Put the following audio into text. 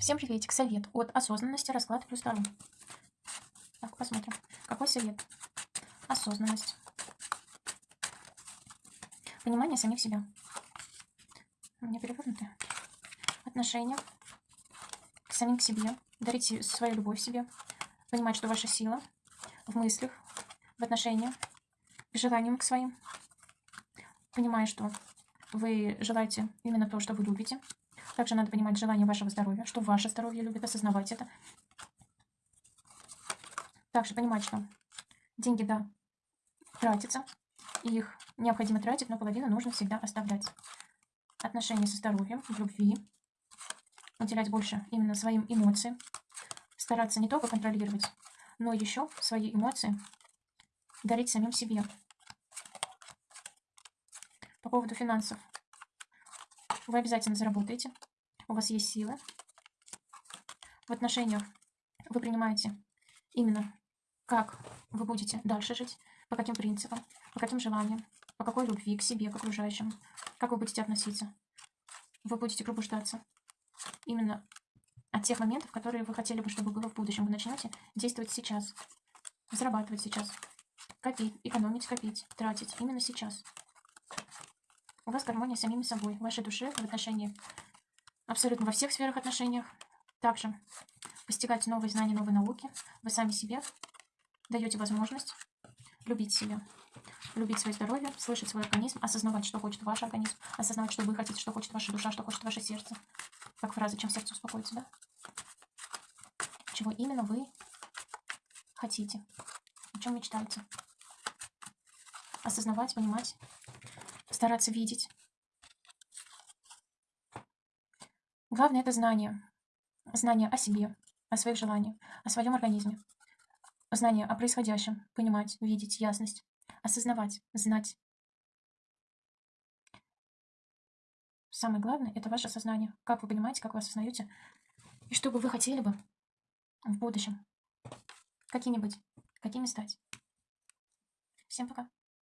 Всем приветик. Совет от осознанности, расклад плюс второй. Так, посмотрим. Какой совет? Осознанность. Понимание самих себя. У меня перевернуты. Отношения к самим к себе. Дарите свою любовь себе. Понимать, что ваша сила в мыслях, в отношениях, к желаниям к своим. Понимая, что вы желаете именно то, что вы любите. Также надо понимать желание вашего здоровья, что ваше здоровье любит, осознавать это. Также понимать, что деньги, да, тратятся, и их необходимо тратить, но половину нужно всегда оставлять. Отношения со здоровьем, любви, уделять больше именно своим эмоциям, стараться не только контролировать, но еще свои эмоции дарить самим себе. По поводу финансов. Вы обязательно заработаете. У вас есть силы. В отношениях вы принимаете именно, как вы будете дальше жить, по каким принципам, по каким желаниям, по какой любви к себе, к окружающим, как вы будете относиться. Вы будете пробуждаться именно от тех моментов, которые вы хотели бы, чтобы было в будущем. Вы начнете действовать сейчас, зарабатывать сейчас, копить, экономить, копить, тратить именно сейчас. У вас гармония с самими собой, в вашей душе, в отношении абсолютно во всех сферах отношениях. Также постигать новые знания, новые науки. Вы сами себе даете возможность любить себя, любить свое здоровье, слышать свой организм, осознавать, что хочет ваш организм, осознавать, что вы хотите, что хочет ваша душа, что хочет ваше сердце. Как фраза «чем сердце успокоится», да? Чего именно вы хотите, о чем мечтаете. Осознавать, понимать, стараться видеть. Главное это знание. Знание о себе, о своих желаниях, о своем организме. Знание о происходящем, понимать, видеть, ясность, осознавать, знать. Самое главное – это ваше сознание. Как вы понимаете, как вы осознаете, и что бы вы хотели бы в будущем. Какими быть, какими стать. Всем пока.